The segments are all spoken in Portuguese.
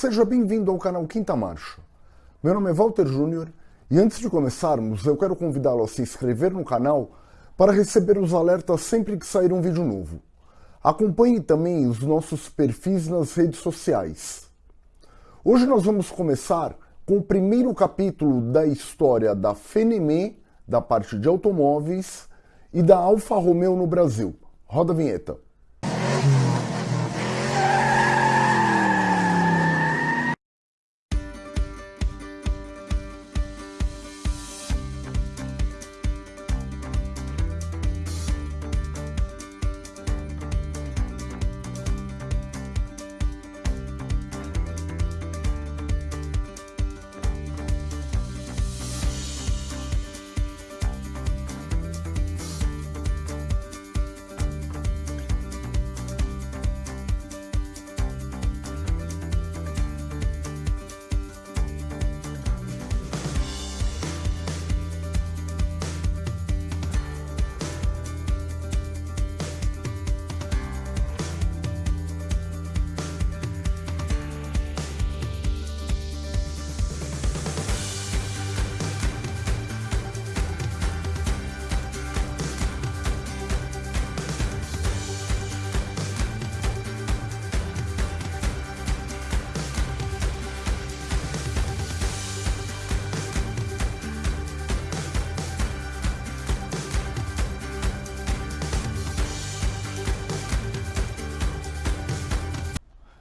Seja bem-vindo ao canal Quinta Marcha. Meu nome é Walter Júnior e antes de começarmos, eu quero convidá-lo a se inscrever no canal para receber os alertas sempre que sair um vídeo novo. Acompanhe também os nossos perfis nas redes sociais. Hoje nós vamos começar com o primeiro capítulo da história da Fenemé, da parte de automóveis, e da Alfa Romeo no Brasil. Roda a vinheta.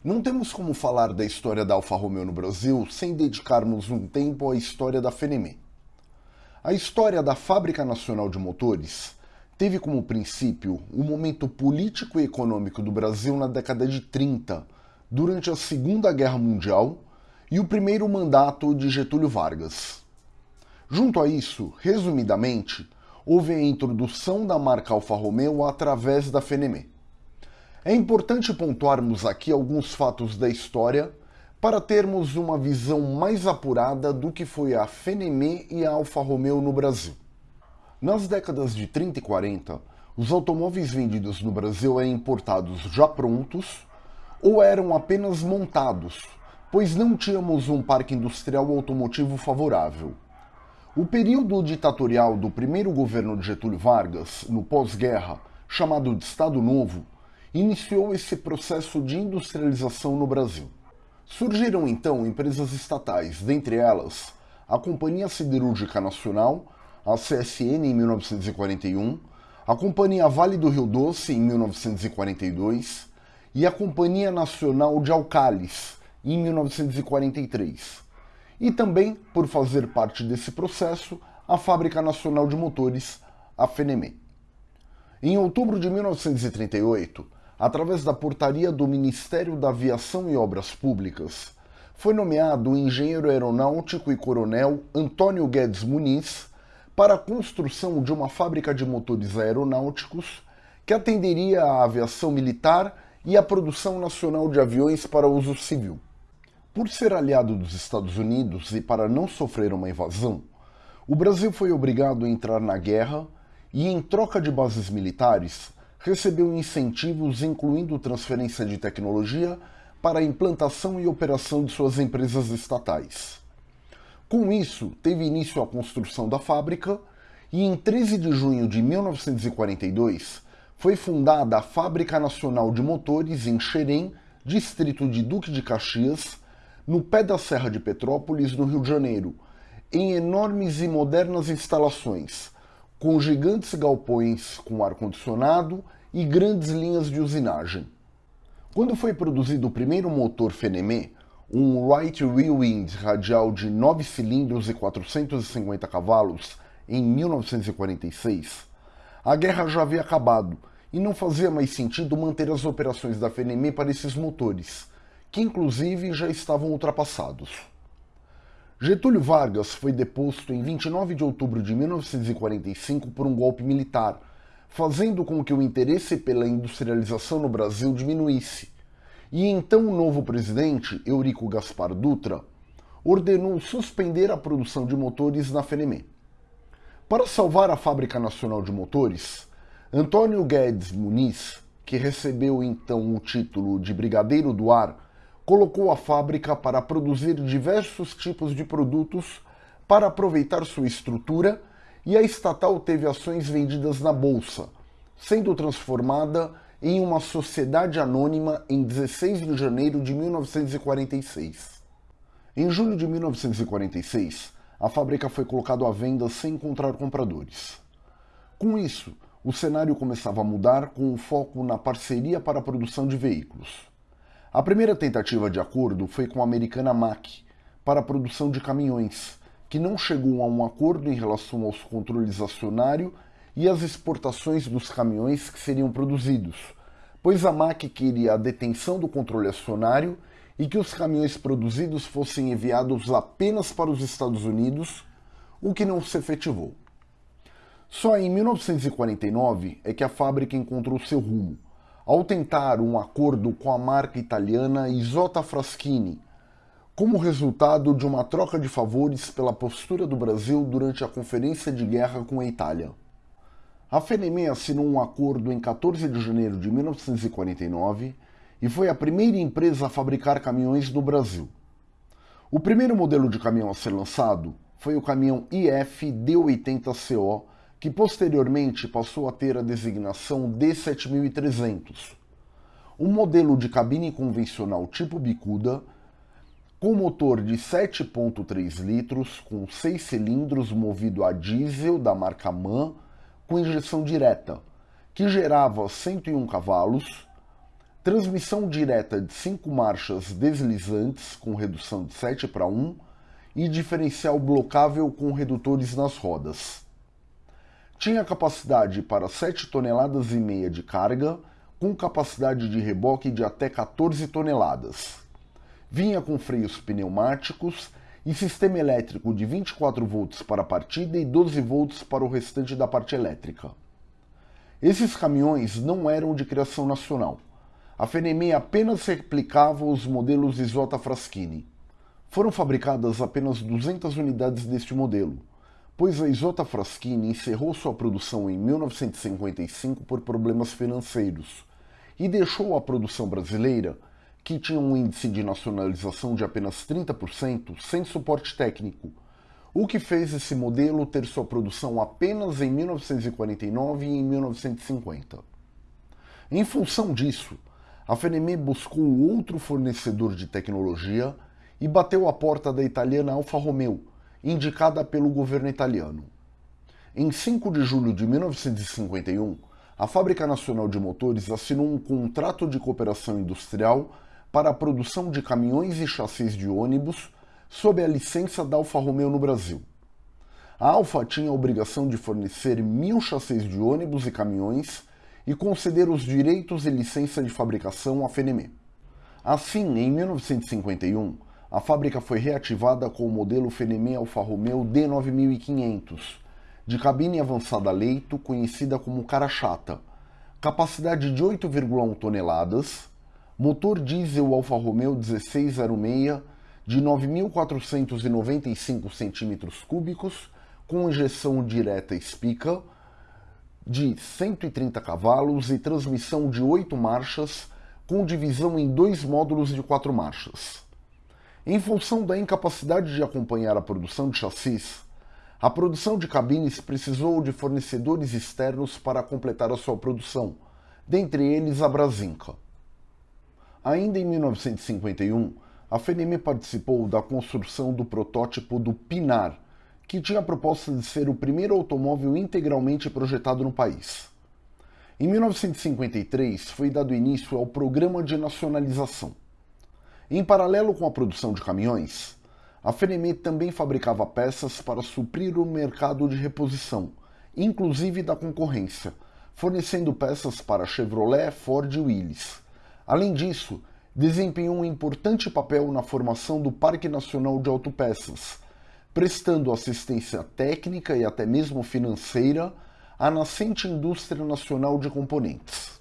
Não temos como falar da história da Alfa Romeo no Brasil sem dedicarmos um tempo à história da Fenemé. A história da Fábrica Nacional de Motores teve como princípio o momento político e econômico do Brasil na década de 30, durante a Segunda Guerra Mundial e o primeiro mandato de Getúlio Vargas. Junto a isso, resumidamente, houve a introdução da marca Alfa Romeo através da Fenemé. É importante pontuarmos aqui alguns fatos da história para termos uma visão mais apurada do que foi a Fenemé e a Alfa Romeo no Brasil. Nas décadas de 30 e 40, os automóveis vendidos no Brasil eram importados já prontos ou eram apenas montados, pois não tínhamos um parque industrial automotivo favorável. O período ditatorial do primeiro governo de Getúlio Vargas, no pós-guerra, chamado de Estado Novo, iniciou esse processo de industrialização no Brasil. Surgiram então empresas estatais, dentre elas a Companhia Siderúrgica Nacional, a CSN em 1941, a Companhia Vale do Rio Doce em 1942 e a Companhia Nacional de Alcalis em 1943. E também, por fazer parte desse processo, a Fábrica Nacional de Motores, a FENEME. Em outubro de 1938, através da portaria do Ministério da Aviação e Obras Públicas, foi nomeado o engenheiro aeronáutico e coronel Antônio Guedes Muniz para a construção de uma fábrica de motores aeronáuticos que atenderia à aviação militar e à produção nacional de aviões para uso civil. Por ser aliado dos Estados Unidos e para não sofrer uma invasão, o Brasil foi obrigado a entrar na guerra e, em troca de bases militares, recebeu incentivos incluindo transferência de tecnologia para a implantação e operação de suas empresas estatais. Com isso, teve início a construção da fábrica e em 13 de junho de 1942 foi fundada a Fábrica Nacional de Motores em Xerém, distrito de Duque de Caxias, no pé da Serra de Petrópolis, no Rio de Janeiro, em enormes e modernas instalações, com gigantes galpões com ar-condicionado e grandes linhas de usinagem. Quando foi produzido o primeiro motor Fenemé, um Right Wheel Wind radial de 9 cilindros e 450 cavalos, em 1946, a guerra já havia acabado e não fazia mais sentido manter as operações da Fenemé para esses motores, que inclusive já estavam ultrapassados. Getúlio Vargas foi deposto em 29 de outubro de 1945 por um golpe militar, fazendo com que o interesse pela industrialização no Brasil diminuísse. E então o novo presidente, Eurico Gaspar Dutra, ordenou suspender a produção de motores na Fenemé. Para salvar a Fábrica Nacional de Motores, Antônio Guedes Muniz, que recebeu então o título de Brigadeiro do Ar, colocou a fábrica para produzir diversos tipos de produtos para aproveitar sua estrutura e a estatal teve ações vendidas na bolsa, sendo transformada em uma sociedade anônima em 16 de janeiro de 1946. Em julho de 1946, a fábrica foi colocada à venda sem encontrar compradores. Com isso, o cenário começava a mudar com o foco na parceria para a produção de veículos. A primeira tentativa de acordo foi com a americana Mack para a produção de caminhões, que não chegou a um acordo em relação aos controles acionário e as exportações dos caminhões que seriam produzidos, pois a Mack queria a detenção do controle acionário e que os caminhões produzidos fossem enviados apenas para os Estados Unidos, o que não se efetivou. Só em 1949 é que a fábrica encontrou seu rumo, ao tentar um acordo com a marca italiana Isotta Fraschini, como resultado de uma troca de favores pela postura do Brasil durante a Conferência de Guerra com a Itália. A FNME assinou um acordo em 14 de janeiro de 1949 e foi a primeira empresa a fabricar caminhões no Brasil. O primeiro modelo de caminhão a ser lançado foi o caminhão IF D80CO, que posteriormente passou a ter a designação D7300. Um modelo de cabine convencional tipo bicuda, com motor de 7.3 litros, com 6 cilindros movido a diesel da marca MAN, com injeção direta, que gerava 101 cavalos, transmissão direta de 5 marchas deslizantes com redução de 7 para 1 e diferencial blocável com redutores nas rodas. Tinha capacidade para 7 toneladas e meia de carga, com capacidade de reboque de até 14 toneladas. Vinha com freios pneumáticos e sistema elétrico de 24 volts para a partida e 12 volts para o restante da parte elétrica. Esses caminhões não eram de criação nacional a FNME apenas replicava os modelos Isotta Fraschini. Foram fabricadas apenas 200 unidades deste modelo, pois a Isotta Fraschini encerrou sua produção em 1955 por problemas financeiros e deixou a produção brasileira, que tinha um índice de nacionalização de apenas 30%, sem suporte técnico, o que fez esse modelo ter sua produção apenas em 1949 e em 1950. Em função disso, a FNME buscou outro fornecedor de tecnologia e bateu a porta da italiana Alfa Romeo, indicada pelo governo italiano. Em 5 de julho de 1951, a Fábrica Nacional de Motores assinou um contrato de cooperação industrial para a produção de caminhões e chassis de ônibus sob a licença da Alfa Romeo no Brasil. A Alfa tinha a obrigação de fornecer mil chassis de ônibus e caminhões e conceder os direitos e licença de fabricação à FNME. Assim, em 1951, a fábrica foi reativada com o modelo FNME Alfa Romeo D9500, de cabine avançada leito, conhecida como cara chata, capacidade de 8,1 toneladas, motor diesel Alfa Romeo 1606 de 9.495 cm3, com injeção direta Spica, de 130 cavalos e transmissão de 8 marchas, com divisão em dois módulos de 4 marchas. Em função da incapacidade de acompanhar a produção de chassis, a produção de cabines precisou de fornecedores externos para completar a sua produção, dentre eles a Brasinca. Ainda em 1951, a FNM participou da construção do protótipo do Pinar, que tinha a proposta de ser o primeiro automóvel integralmente projetado no país. Em 1953 foi dado início ao Programa de Nacionalização. Em paralelo com a produção de caminhões, a FNM também fabricava peças para suprir o mercado de reposição, inclusive da concorrência, fornecendo peças para Chevrolet, Ford e Willys. Além disso, desempenhou um importante papel na formação do Parque Nacional de Autopeças, prestando assistência técnica e até mesmo financeira à nascente indústria nacional de componentes.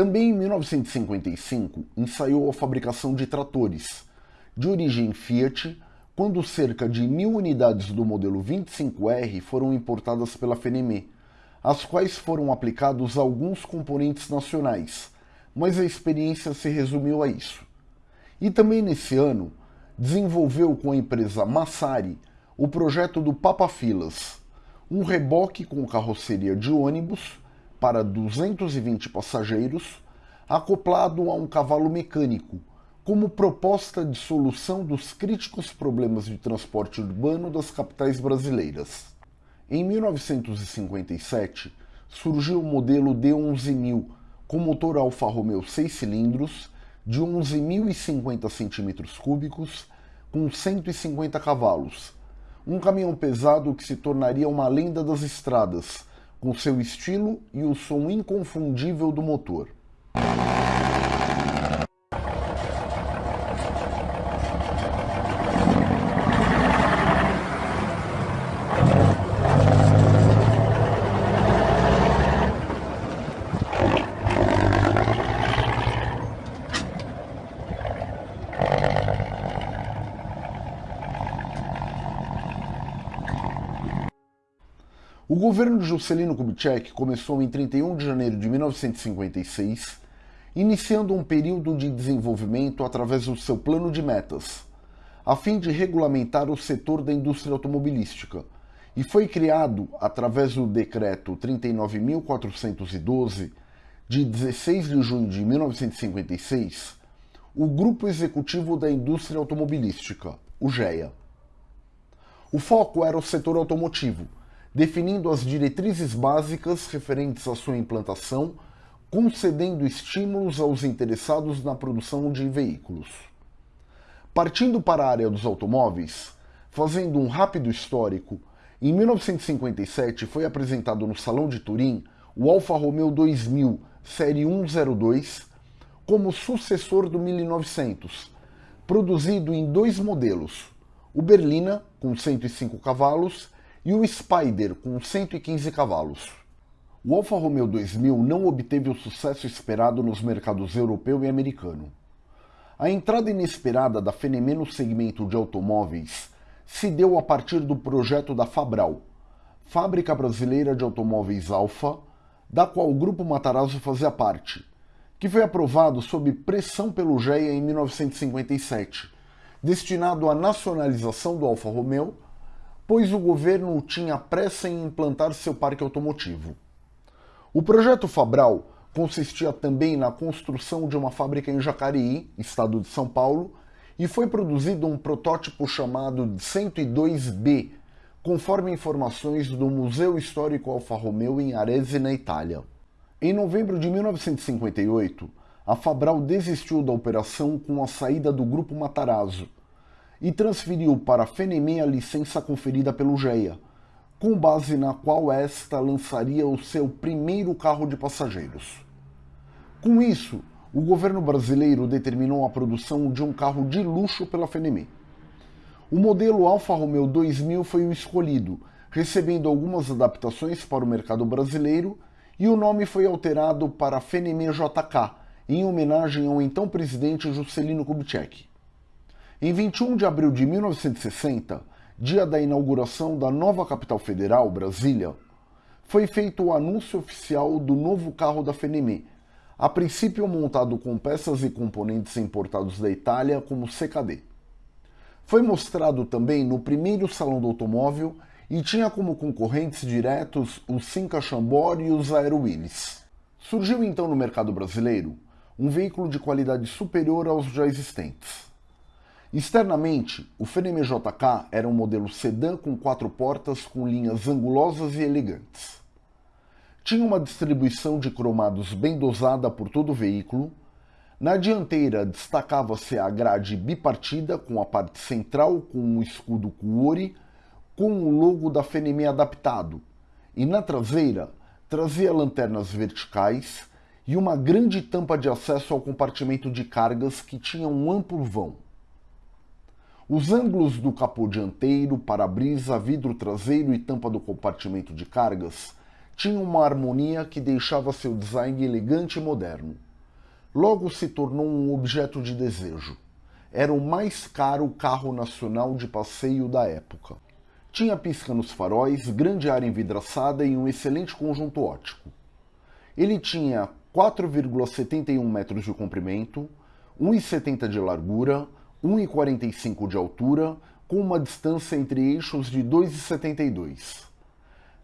Também em 1955 ensaiou a fabricação de tratores, de origem Fiat, quando cerca de mil unidades do modelo 25R foram importadas pela Fenemé, às quais foram aplicados alguns componentes nacionais, mas a experiência se resumiu a isso. E também nesse ano, desenvolveu com a empresa Massari o projeto do Papa Filas, um reboque com carroceria de ônibus para 220 passageiros, acoplado a um cavalo mecânico, como proposta de solução dos críticos problemas de transporte urbano das capitais brasileiras. Em 1957, surgiu o modelo D11000, com motor Alfa Romeo 6 cilindros, de 11.050 cm3, com 150 cavalos. Um caminhão pesado que se tornaria uma lenda das estradas, com seu estilo e o som inconfundível do motor. Governo de Juscelino Kubitschek começou em 31 de janeiro de 1956, iniciando um período de desenvolvimento através do seu plano de metas, a fim de regulamentar o setor da indústria automobilística, e foi criado, através do Decreto 39.412, de 16 de junho de 1956, o Grupo Executivo da Indústria Automobilística, o GEA. O foco era o setor automotivo, definindo as diretrizes básicas referentes à sua implantação, concedendo estímulos aos interessados na produção de veículos. Partindo para a área dos automóveis, fazendo um rápido histórico, em 1957 foi apresentado no Salão de Turim o Alfa Romeo 2000 Série 102 como sucessor do 1900, produzido em dois modelos, o Berlina, com 105 cavalos, e o Spider com 115 cavalos. O Alfa Romeo 2000 não obteve o sucesso esperado nos mercados europeu e americano. A entrada inesperada da Fenemé no segmento de automóveis se deu a partir do projeto da Fabral, fábrica brasileira de automóveis Alfa, da qual o Grupo Matarazzo fazia parte, que foi aprovado sob pressão pelo GEA em 1957, destinado à nacionalização do Alfa Romeo pois o governo tinha pressa em implantar seu parque automotivo. O projeto Fabral consistia também na construção de uma fábrica em Jacareí, estado de São Paulo, e foi produzido um protótipo chamado 102B, conforme informações do Museu Histórico Alfa Romeo em Arese, na Itália. Em novembro de 1958, a Fabral desistiu da operação com a saída do Grupo Matarazzo, e transferiu para a Fenemé a licença conferida pelo GEA, com base na qual esta lançaria o seu primeiro carro de passageiros. Com isso, o governo brasileiro determinou a produção de um carro de luxo pela Fenemé. O modelo Alfa Romeo 2000 foi o escolhido, recebendo algumas adaptações para o mercado brasileiro, e o nome foi alterado para Fenemé JK, em homenagem ao então presidente Juscelino Kubitschek. Em 21 de abril de 1960, dia da inauguração da nova capital federal, Brasília, foi feito o anúncio oficial do novo carro da Fenemé, a princípio montado com peças e componentes importados da Itália como CKD. Foi mostrado também no primeiro salão do automóvel e tinha como concorrentes diretos os Cinca Chambord e os Aero Willis. Surgiu então no mercado brasileiro um veículo de qualidade superior aos já existentes. Externamente, o Fenemé JK era um modelo sedã com quatro portas com linhas angulosas e elegantes. Tinha uma distribuição de cromados bem dosada por todo o veículo. Na dianteira destacava-se a grade bipartida com a parte central com um escudo Kuori com o logo da Fenemé adaptado, e na traseira trazia lanternas verticais e uma grande tampa de acesso ao compartimento de cargas que tinha um amplo vão. Os ângulos do capô dianteiro, para-brisa, vidro traseiro e tampa do compartimento de cargas tinham uma harmonia que deixava seu design elegante e moderno. logo se tornou um objeto de desejo. Era o mais caro carro nacional de passeio da época. Tinha pisca nos faróis, grande área envidraçada e um excelente conjunto óptico. Ele tinha 4,71 metros de comprimento, 1,70 de largura, 1,45 de altura, com uma distância entre eixos de 2,72.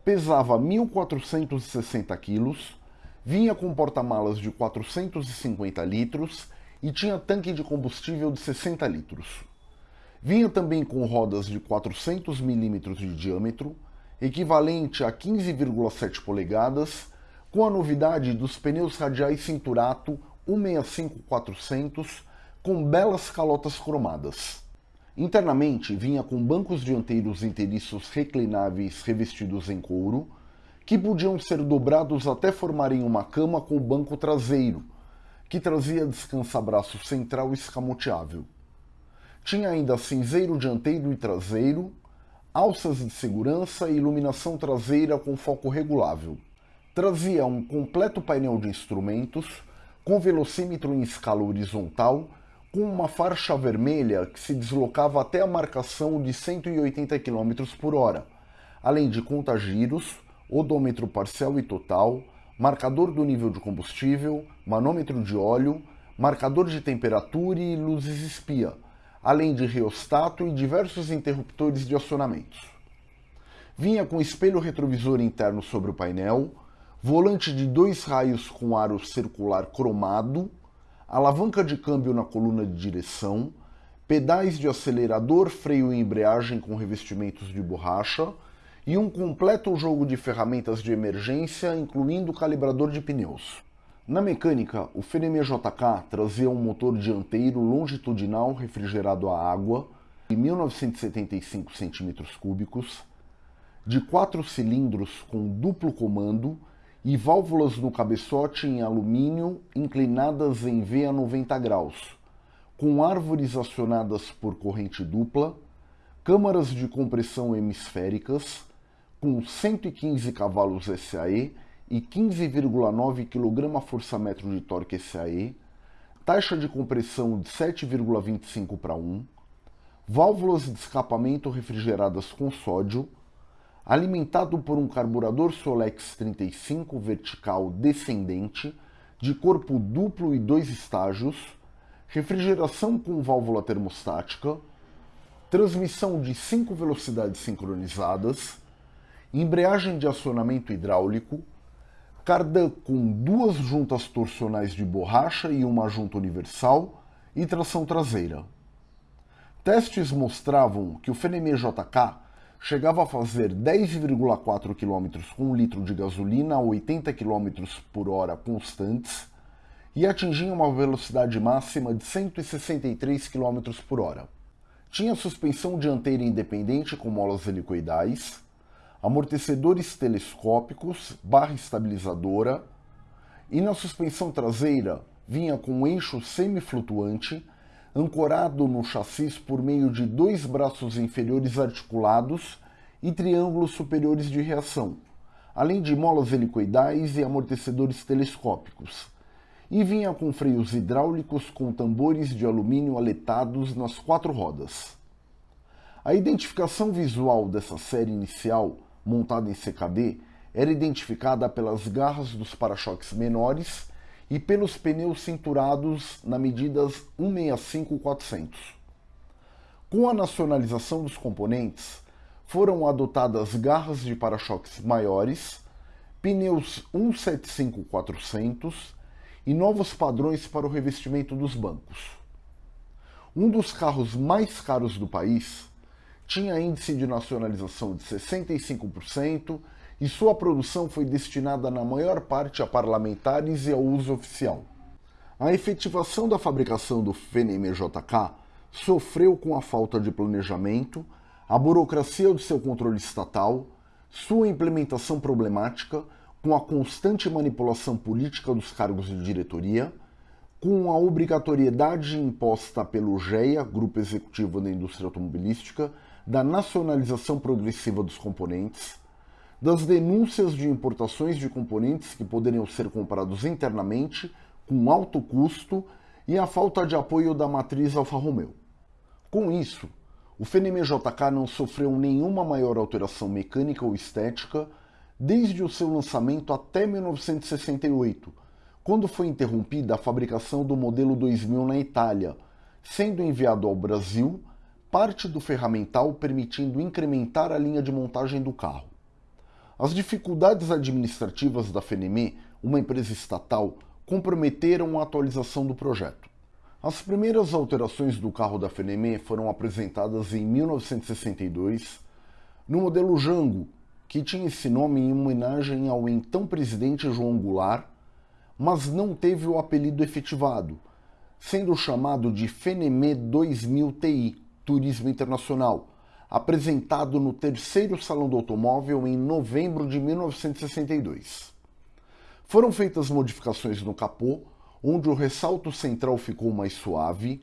Pesava 1.460 quilos, vinha com porta-malas de 450 litros e tinha tanque de combustível de 60 litros. Vinha também com rodas de 400 milímetros de diâmetro, equivalente a 15,7 polegadas, com a novidade dos pneus radiais Cinturato 165-400 com belas calotas cromadas. Internamente vinha com bancos dianteiros inteiriços reclináveis revestidos em couro, que podiam ser dobrados até formarem uma cama com o banco traseiro, que trazia descansa-braço central escamoteável. Tinha ainda cinzeiro dianteiro e traseiro, alças de segurança e iluminação traseira com foco regulável. Trazia um completo painel de instrumentos, com velocímetro em escala horizontal, com uma faixa vermelha que se deslocava até a marcação de 180 km por hora, além de contagiros, odômetro parcial e total, marcador do nível de combustível, manômetro de óleo, marcador de temperatura e luzes espia, além de reostato e diversos interruptores de acionamentos. Vinha com espelho retrovisor interno sobre o painel, volante de dois raios com aro circular cromado, alavanca de câmbio na coluna de direção, pedais de acelerador, freio e embreagem com revestimentos de borracha e um completo jogo de ferramentas de emergência, incluindo calibrador de pneus. Na mecânica, o Fenemé JK trazia um motor dianteiro longitudinal refrigerado a água de 1975 cm3, de quatro cilindros com duplo comando e válvulas no cabeçote em alumínio inclinadas em V a 90 graus, com árvores acionadas por corrente dupla, câmaras de compressão hemisféricas, com 115 cavalos SAE e 15,9 kgfm de torque SAE, taxa de compressão de 7,25 para 1, válvulas de escapamento refrigeradas com sódio, alimentado por um carburador Solex 35 vertical descendente, de corpo duplo e dois estágios, refrigeração com válvula termostática, transmissão de 5 velocidades sincronizadas, embreagem de acionamento hidráulico, cardan com duas juntas torsionais de borracha e uma junta universal e tração traseira. Testes mostravam que o Fenemé JK chegava a fazer 10,4 km com um litro de gasolina a 80 km por hora constantes e atingia uma velocidade máxima de 163 km por hora. Tinha suspensão dianteira independente com molas helicoidais, amortecedores telescópicos, barra estabilizadora e na suspensão traseira vinha com um eixo semiflutuante ancorado no chassis por meio de dois braços inferiores articulados e triângulos superiores de reação, além de molas helicoidais e amortecedores telescópicos, e vinha com freios hidráulicos com tambores de alumínio aletados nas quatro rodas. A identificação visual dessa série inicial, montada em CKD, era identificada pelas garras dos para-choques menores e pelos pneus cinturados na medidas 165-400. Com a nacionalização dos componentes, foram adotadas garras de para-choques maiores, pneus 175-400 e novos padrões para o revestimento dos bancos. Um dos carros mais caros do país tinha índice de nacionalização de 65% e sua produção foi destinada na maior parte a parlamentares e ao uso oficial. A efetivação da fabricação do FNMJK sofreu com a falta de planejamento, a burocracia do seu controle estatal, sua implementação problemática, com a constante manipulação política dos cargos de diretoria, com a obrigatoriedade imposta pelo GEA, Grupo Executivo da Indústria Automobilística, da nacionalização progressiva dos componentes, das denúncias de importações de componentes que poderiam ser comprados internamente com alto custo e a falta de apoio da matriz Alfa Romeo. Com isso, o Fenemê JK não sofreu nenhuma maior alteração mecânica ou estética desde o seu lançamento até 1968, quando foi interrompida a fabricação do modelo 2000 na Itália, sendo enviado ao Brasil parte do ferramental permitindo incrementar a linha de montagem do carro. As dificuldades administrativas da Fenemé, uma empresa estatal, comprometeram a atualização do projeto. As primeiras alterações do carro da Fenemé foram apresentadas em 1962 no modelo Jango, que tinha esse nome em homenagem ao então presidente João Goulart, mas não teve o apelido efetivado, sendo chamado de Fenemé 2000 TI, Turismo Internacional, apresentado no terceiro Salão do Automóvel em novembro de 1962. Foram feitas modificações no capô, onde o ressalto central ficou mais suave,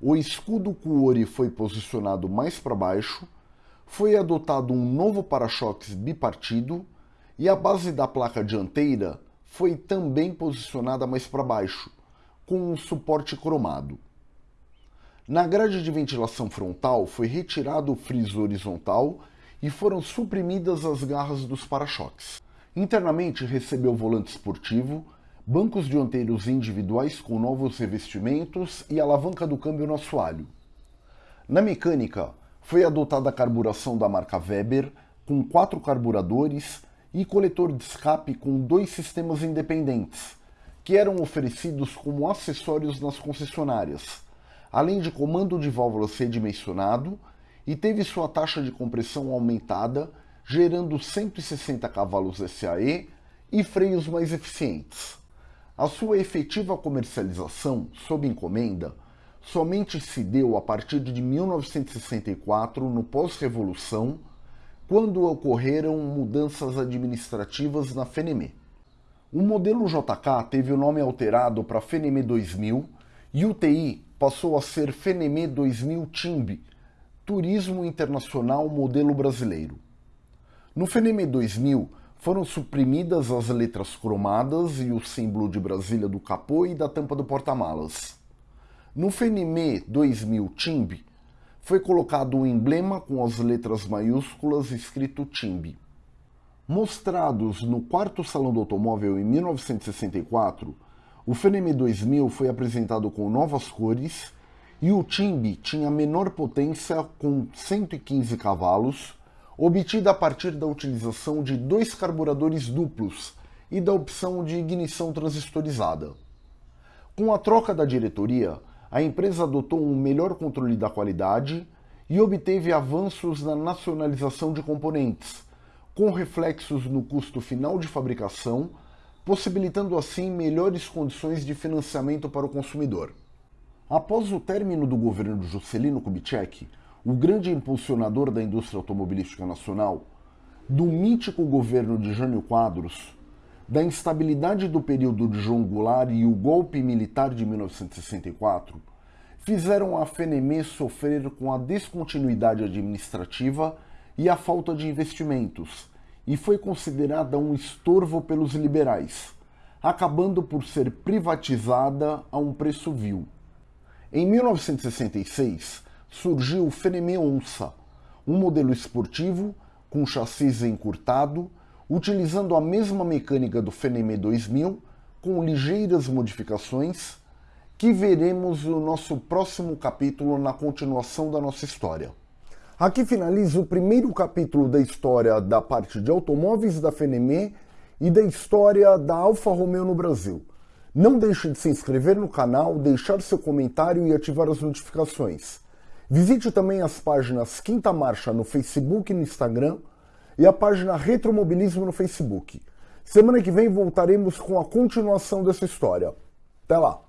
o escudo Cuori foi posicionado mais para baixo, foi adotado um novo para-choques bipartido e a base da placa dianteira foi também posicionada mais para baixo, com um suporte cromado. Na grade de ventilação frontal foi retirado o friso horizontal e foram suprimidas as garras dos para-choques. Internamente recebeu volante esportivo, bancos dianteiros individuais com novos revestimentos e alavanca do câmbio no assoalho. Na mecânica, foi adotada a carburação da marca Weber, com quatro carburadores e coletor de escape com dois sistemas independentes, que eram oferecidos como acessórios nas concessionárias, além de comando de válvulas redimensionado e teve sua taxa de compressão aumentada, gerando 160 cavalos SAE e freios mais eficientes. A sua efetiva comercialização, sob encomenda, somente se deu a partir de 1964, no pós-revolução, quando ocorreram mudanças administrativas na FENEME. O modelo JK teve o nome alterado para FENEME 2000 e o TI passou a ser FENEME 2000 TIMB, Turismo Internacional Modelo Brasileiro. No FENEME 2000 foram suprimidas as letras cromadas e o símbolo de Brasília do capô e da tampa do porta-malas. No FENEME 2000 TIMB foi colocado um emblema com as letras maiúsculas escrito TIMB. Mostrados no quarto Salão do Automóvel em 1964, o Feneme 2000 foi apresentado com novas cores e o Timbi tinha menor potência com 115 cavalos, obtida a partir da utilização de dois carburadores duplos e da opção de ignição transistorizada. Com a troca da diretoria, a empresa adotou um melhor controle da qualidade e obteve avanços na nacionalização de componentes, com reflexos no custo final de fabricação possibilitando assim melhores condições de financiamento para o consumidor. Após o término do governo de Juscelino Kubitschek, o grande impulsionador da indústria automobilística nacional, do mítico governo de Jânio Quadros, da instabilidade do período de João Goulart e o golpe militar de 1964, fizeram a FENEME sofrer com a descontinuidade administrativa e a falta de investimentos, e foi considerada um estorvo pelos liberais, acabando por ser privatizada a um preço vil. Em 1966, surgiu o Fenemé Onça, um modelo esportivo com chassis encurtado, utilizando a mesma mecânica do Fenemé 2000, com ligeiras modificações, que veremos no nosso próximo capítulo na continuação da nossa história. Aqui finaliza o primeiro capítulo da história da parte de automóveis da Fenemé e da história da Alfa Romeo no Brasil. Não deixe de se inscrever no canal, deixar seu comentário e ativar as notificações. Visite também as páginas Quinta Marcha no Facebook e no Instagram e a página Retromobilismo no Facebook. Semana que vem voltaremos com a continuação dessa história. Até lá!